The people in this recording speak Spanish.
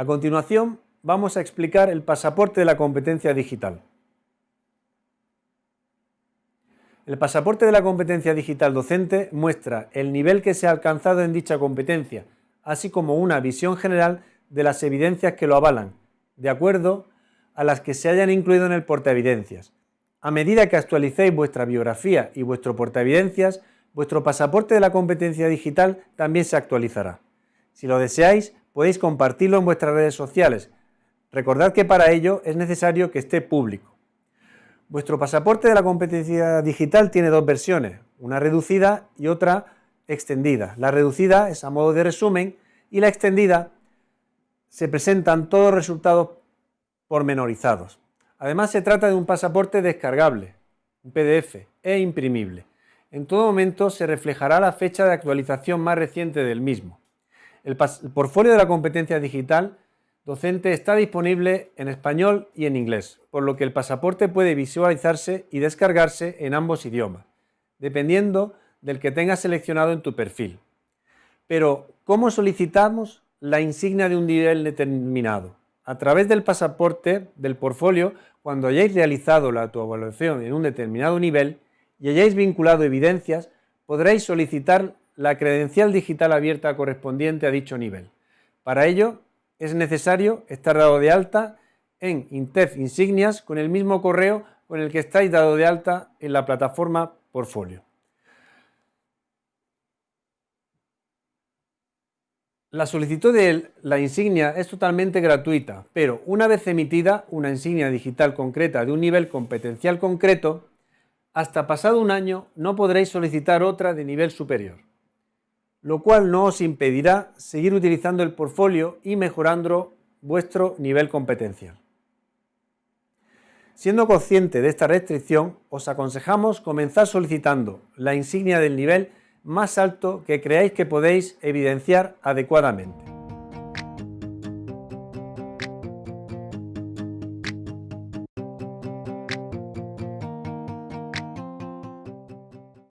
A continuación, vamos a explicar el pasaporte de la competencia digital. El pasaporte de la competencia digital docente muestra el nivel que se ha alcanzado en dicha competencia, así como una visión general de las evidencias que lo avalan, de acuerdo a las que se hayan incluido en el portaevidencias. A medida que actualicéis vuestra biografía y vuestro portaevidencias, vuestro pasaporte de la competencia digital también se actualizará. Si lo deseáis, podéis compartirlo en vuestras redes sociales. Recordad que para ello es necesario que esté público. Vuestro pasaporte de la competencia digital tiene dos versiones, una reducida y otra extendida. La reducida es a modo de resumen y la extendida se presentan todos los resultados pormenorizados. Además se trata de un pasaporte descargable, un PDF e imprimible. En todo momento se reflejará la fecha de actualización más reciente del mismo. El, portfolio de la competencia digital docente está disponible en español y en inglés, por lo que el pasaporte puede visualizarse y descargarse en ambos idiomas, dependiendo del que tengas seleccionado en tu perfil. Pero, ¿cómo solicitamos la insignia de un nivel determinado? A través del pasaporte del portfolio, cuando hayáis realizado la autoevaluación en un determinado nivel y hayáis vinculado evidencias, podréis solicitar la credencial digital abierta correspondiente a dicho nivel. Para ello, es necesario estar dado de alta en Intef Insignias con el mismo correo con el que estáis dado de alta en la plataforma Portfolio. La solicitud de la insignia es totalmente gratuita, pero una vez emitida una insignia digital concreta de un nivel competencial concreto, hasta pasado un año no podréis solicitar otra de nivel superior lo cual no os impedirá seguir utilizando el portfolio y mejorando vuestro nivel competencial. Siendo consciente de esta restricción, os aconsejamos comenzar solicitando la insignia del nivel más alto que creáis que podéis evidenciar adecuadamente.